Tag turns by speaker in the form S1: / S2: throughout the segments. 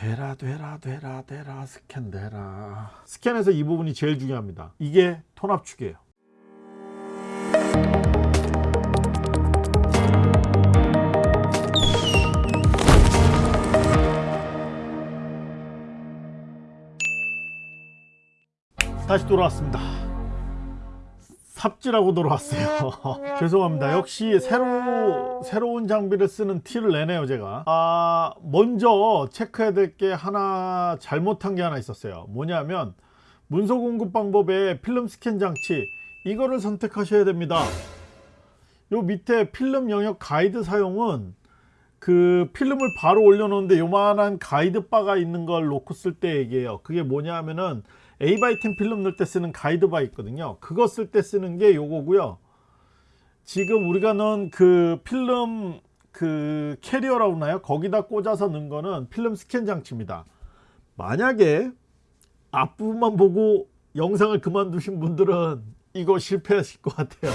S1: 되라 되라 되라 되라 스캔 되라. 스캔에서 이 부분이 제일 중요합니다. 이게 톤 압축이에요. 다시 돌아왔습니다 삽질하고 돌아왔어요. 죄송합니다. 역시 새로 새로운 장비를 쓰는 티를 내네요 제가. 아 먼저 체크해야 될 게 하나 잘못한 게 하나 있었어요. 뭐냐면 문서 공급 방법에 필름 스캔 장치 이거를 선택하셔야 됩니다. 요 밑에 필름 영역 가이드 사용은 그 필름을 바로 올려놓는데 요만한 가이드 바가 있는 걸 놓고 쓸 때 얘기해요. 그게 뭐냐 하면은 A바이템 필름 넣을 때 쓰는 가이드 바 있거든요. 그거 쓸 때 쓰는 게 요거고요. 지금 우리가 넣은 그 필름 그 캐리어라고 하나요? 거기다 꽂아서 넣은 거는 필름 스캔 장치입니다. 만약에 앞부분만 보고 영상을 그만두신 분들은 이거 실패하실 것 같아요.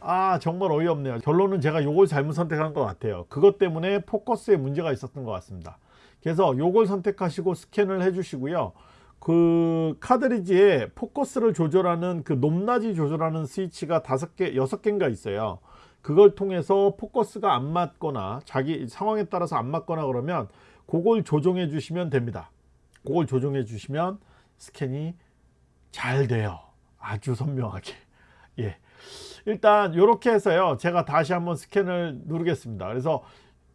S1: 아 정말 어이없네요. 결론은 제가 요걸 잘못 선택한 것 같아요. 그것 때문에 포커스에 문제가 있었던 것 같습니다. 그래서 요걸 선택하시고 스캔을 해 주시고요 그 카드리지에 포커스를 조절하는 그 높낮이 조절하는 스위치가 다섯 개 여섯 개인가 있어요. 그걸 통해서 포커스가 안 맞거나 자기 상황에 따라서 안 맞거나 그러면 그걸 조정해 주시면 됩니다. 그걸 조정해 주시면 스캔이 잘 돼요. 아주 선명하게. 예. 일단 이렇게 해서요. 제가 다시 한번 스캔을 누르겠습니다. 그래서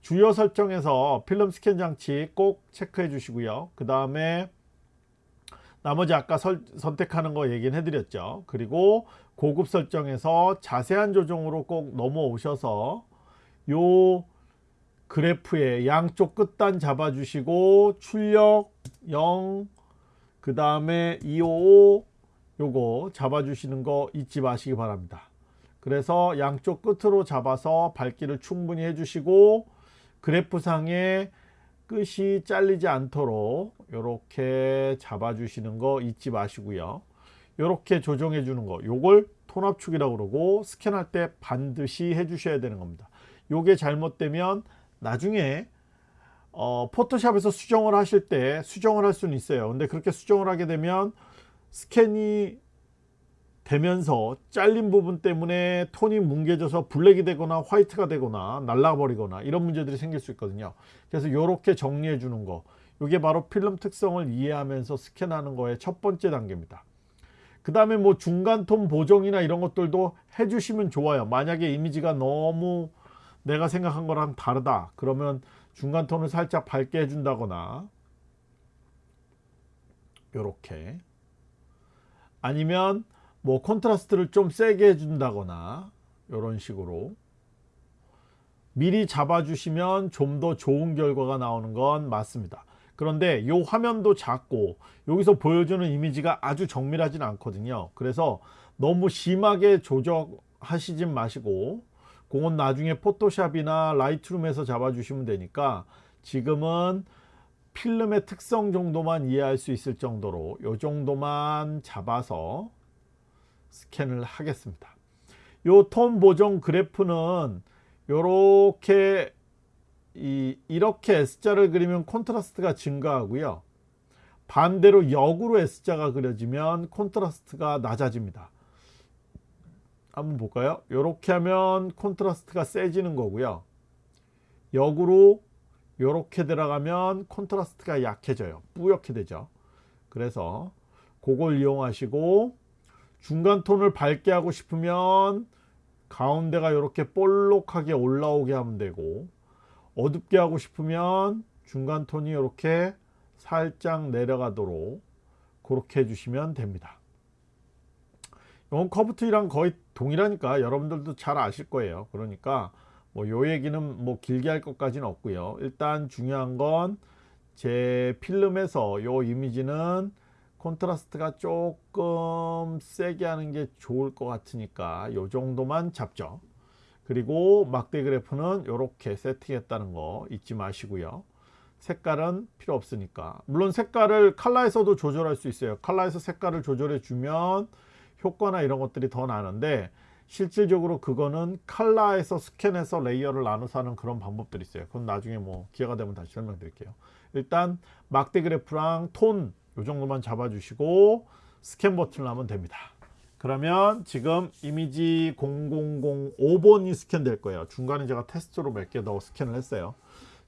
S1: 주요 설정에서 필름 스캔 장치 꼭 체크해 주시고요. 그 다음에 나머지 아까 설, 선택하는 거 얘기는 해드렸죠. 그리고 고급 설정에서 자세한 조정으로 꼭 넘어오셔서 요 그래프의 양쪽 끝단 잡아 주시고 출력 0 그 다음에 255 요거 잡아 주시는 거 잊지 마시기 바랍니다. 그래서 양쪽 끝으로 잡아서 밝기를 충분히 해 주시고 그래프상에 끝이 잘리지 않도록 이렇게 잡아 주시는 거 잊지 마시고요. 이렇게 조정해 주는 거 요걸 톤 압축이라고 그러고 스캔할 때 반드시 해 주셔야 되는 겁니다. 요게 잘못되면 나중에 어, 포토샵에서 수정을 하실 때 수정을 할 수는 있어요. 근데 그렇게 수정을 하게 되면 스캔이 되면서 잘린 부분 때문에 톤이 뭉개져서 블랙이 되거나 화이트가 되거나 날라버리거나 이런 문제들이 생길 수 있거든요. 그래서 이렇게 정리해 주는 거. 이게 바로 필름 특성을 이해하면서 스캔하는 거의 첫 번째 단계입니다. 그 다음에 뭐 중간 톤 보정이나 이런 것들도 해주시면 좋아요. 만약에 이미지가 너무 내가 생각한 거랑 다르다. 그러면 중간 톤을 살짝 밝게 해준다거나 이렇게. 아니면 뭐 컨트라스트를 좀 세게 해준다거나 이런 식으로. 미리 잡아주시면 좀 더 좋은 결과가 나오는 건 맞습니다. 그런데 이 화면도 작고 여기서 보여주는 이미지가 아주 정밀하진 않거든요. 그래서 너무 심하게 조정하시진 마시고 그건 나중에 포토샵이나 라이트룸에서 잡아주시면 되니까 지금은 필름의 특성 정도만 이해할 수 있을 정도로 이 정도만 잡아서 스캔을 하겠습니다. 요톤 보정 그래프는 요렇게 이, 이렇게 S자를 그리면 콘트라스트가 증가하고요. 반대로 역으로 S자가 그려지면 콘트라스트가 낮아집니다. 한번 볼까요? 이렇게 하면 콘트라스트가 세지는 거고요. 역으로 이렇게 들어가면 콘트라스트가 약해져요. 뿌옇게 되죠. 그래서 그걸 이용하시고 중간 톤을 밝게 하고 싶으면 가운데가 이렇게 볼록하게 올라오게 하면 되고 어둡게 하고 싶으면 중간 톤이 이렇게 살짝 내려가도록 그렇게 해주시면 됩니다. 이건 커브트랑 거의 동일하니까 여러분들도 잘 아실 거예요. 그러니까 뭐 요 얘기는 뭐 길게 할 것까지는 없고요. 일단 중요한 건 제 필름에서 요 이미지는 콘트라스트가 조금 세게 하는 게 좋을 것 같으니까 요 정도만 잡죠. 그리고 막대 그래프는 이렇게 세팅했다는 거 잊지 마시고요. 색깔은 필요 없으니까. 물론 색깔을 칼라에서도 조절할 수 있어요. 칼라에서 색깔을 조절해 주면 효과나 이런 것들이 더 나는데 실질적으로 그거는 칼라에서 스캔해서 레이어를 나눠서 하는 그런 방법들이 있어요 그건 나중에 뭐 기회가 되면 다시 설명드릴게요 일단 막대 그래프랑 톤 요 정도만 잡아 주시고 스캔 버튼을 하면 됩니다. 그러면 지금 이미지 0005번이 스캔될 거예요. 중간에 제가 테스트로 몇 개 더 스캔을 했어요.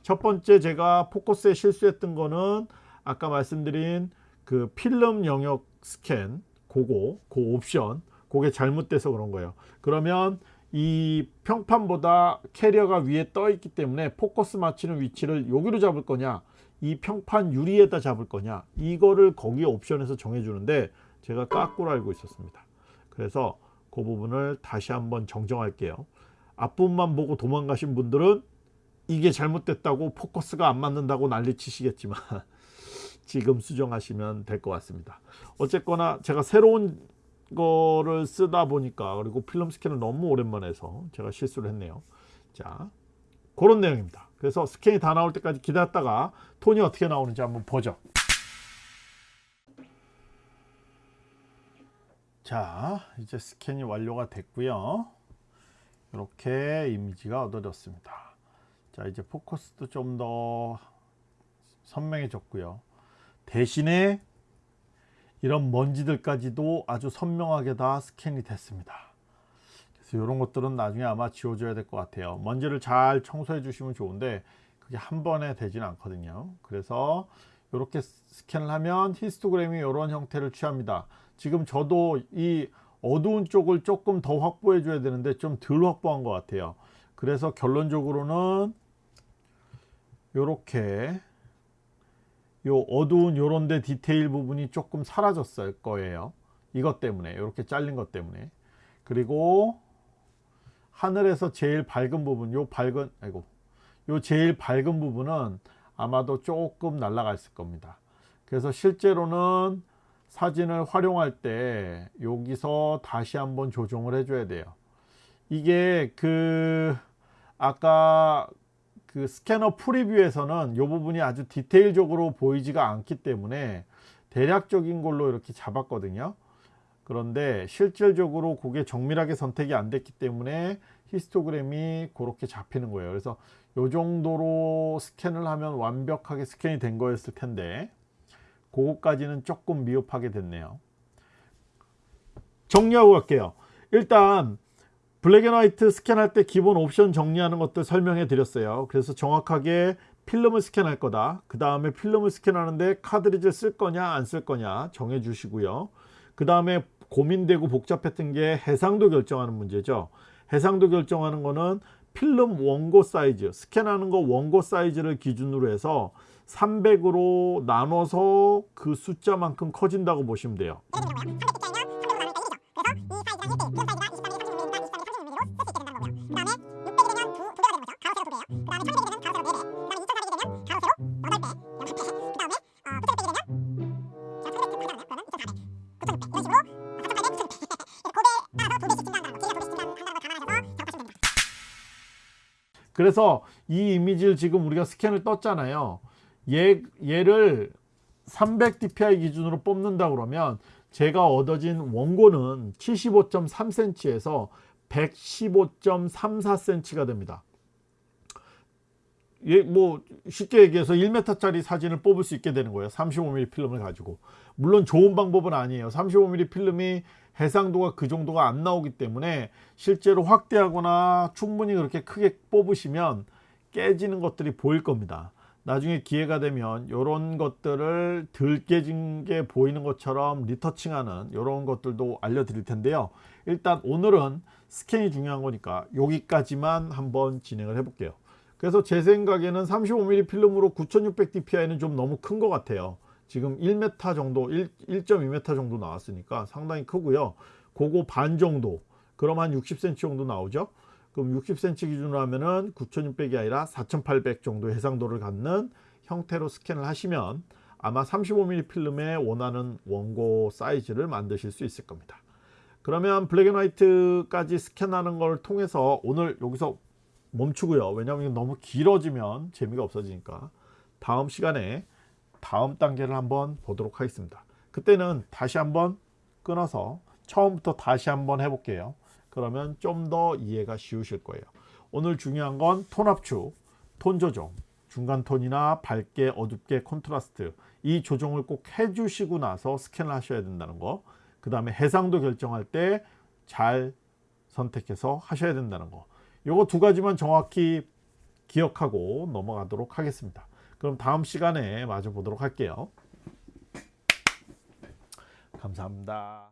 S1: 첫 번째 제가 포커스에 실수했던 거는 아까 말씀드린 그 필름 영역 스캔 그거 그 옵션 그게 잘못돼서 그런 거예요. 그러면 이 평판보다 캐리어가 위에 떠 있기 때문에 포커스 맞추는 위치를 여기로 잡을 거냐 이 평판 유리에다 잡을 거냐 이거를 거기 옵션에서 정해 주는데 제가 까꾸로 알고 있었습니다. 그래서 그 부분을 다시 한번 정정할게요. 앞부분만 보고 도망가신 분들은 이게 잘못됐다고 포커스가 안 맞는다고 난리 치시겠지만 지금 수정하시면 될 것 같습니다. 어쨌거나 제가 새로운 거를 쓰다 보니까 그리고 필름 스캔을 너무 오랜만에 해서 제가 실수를 했네요. 자, 그런 내용입니다. 그래서 스캔이 다 나올 때까지 기다렸다가 톤이 어떻게 나오는지 한번 보죠. 자, 이제 스캔이 완료가 됐고요. 이렇게 이미지가 얻어졌습니다. 자, 이제 포커스도 좀 더 선명해졌고요. 대신에 이런 먼지들까지도 아주 선명하게 다 스캔이 됐습니다. 그래서 이런 것들은 나중에 아마 지워줘야 될 것 같아요. 먼지를 잘 청소해 주시면 좋은데 그게 한 번에 되지는 않거든요. 그래서 이렇게 스캔을 하면 히스토그램이 이런 형태를 취합니다. 지금 저도 이 어두운 쪽을 조금 더 확보해 줘야 되는데 좀 덜 확보한 것 같아요. 그래서 결론적으로는 이렇게 요 어두운 요런데 디테일 부분이 조금 사라졌을 거예요. 이것 때문에 이렇게 잘린 것 때문에 그리고 하늘에서 제일 밝은 부분 요 밝은 아이고 요 제일 밝은 부분은 아마도 조금 날아갔을 겁니다. 그래서 실제로는 사진을 활용할 때 여기서 다시 한번 조정을 해줘야 돼요. 이게 그 아까 그 스캐너 프리뷰에서는 이 부분이 아주 디테일적으로 보이지가 않기 때문에 대략적인 걸로 이렇게 잡았거든요. 그런데 실질적으로 그게 정밀하게 선택이 안 됐기 때문에 히스토그램이 그렇게 잡히는 거예요. 그래서 이 정도로 스캔을 하면 완벽하게 스캔이 된 거였을 텐데 그거까지는 조금 미흡하게 됐네요. 정리하고 갈게요. 일단 블랙앤화이트 스캔할 때 기본 옵션 정리하는 것들 설명해 드렸어요. 그래서 정확하게 필름을 스캔할 거다. 그 다음에 필름을 스캔하는데 카드리지를 쓸 거냐 안 쓸 거냐 정해 주시고요. 그 다음에 고민되고 복잡했던 게 해상도 결정하는 문제죠. 해상도 결정하는 거는 필름 원고 사이즈, 스캔하는 거 원고 사이즈를 기준으로 해서 300으로 나눠서 그 숫자만큼 커진다고 보시면 돼요. 그래서 이 이미지를 지금 우리가 스캔을 떴잖아요. 얘, 얘를 300 dpi 기준으로 뽑는다 그러면 제가 얻어진 원고는 75.3cm에서 115.34cm가 됩니다. 예, 뭐 쉽게 얘기해서 1m짜리 사진을 뽑을 수 있게 되는 거예요. 35mm 필름을 가지고. 물론 좋은 방법은 아니에요. 35mm 필름이 해상도가 그 정도가 안 나오기 때문에 실제로 확대하거나 충분히 그렇게 크게 뽑으시면 깨지는 것들이 보일 겁니다. 나중에 기회가 되면 이런 것들을 덜 깨진 게 보이는 것처럼 리터칭하는 이런 것들도 알려드릴 텐데요. 일단 오늘은 스캔이 중요한 거니까 여기까지만 한번 진행을 해 볼게요. 그래서 제 생각에는 35mm 필름으로 9600dpi는 좀 너무 큰 것 같아요. 지금 1m 정도 1, 1.2m 정도 나왔으니까 상당히 크고요. 그거 반 정도 그럼 한 60cm 정도 나오죠? 그럼 60cm 기준으로 하면은 9600이 아니라 4800 정도 해상도를 갖는 형태로 스캔을 하시면 아마 35mm 필름에 원하는 원고 사이즈를 만드실 수 있을 겁니다. 그러면 블랙앤화이트까지 스캔하는 걸 통해서 오늘 여기서 멈추고요. 왜냐하면 너무 길어지면 재미가 없어지니까. 다음 시간에 다음 단계를 한번 보도록 하겠습니다. 그때는 다시 한번 끊어서 처음부터 다시 한번 해볼게요. 그러면 좀 더 이해가 쉬우실 거예요. 오늘 중요한 건 톤 압축, 톤 조정 중간 톤이나 밝게 어둡게 콘트라스트 이 조정을 꼭 해주시고 나서 스캔을 하셔야 된다는 거. 그 다음에 해상도 결정할 때 잘 선택해서 하셔야 된다는 거. 요거 두 가지만 정확히 기억하고 넘어가도록 하겠습니다. 그럼 다음 시간에 마저 보도록 할게요. 감사합니다.